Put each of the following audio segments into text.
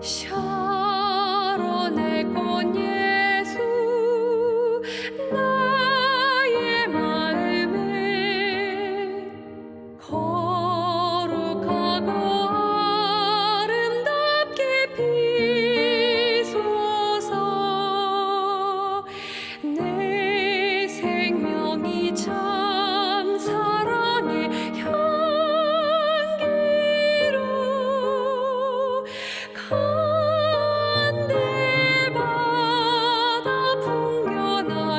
修。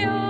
you.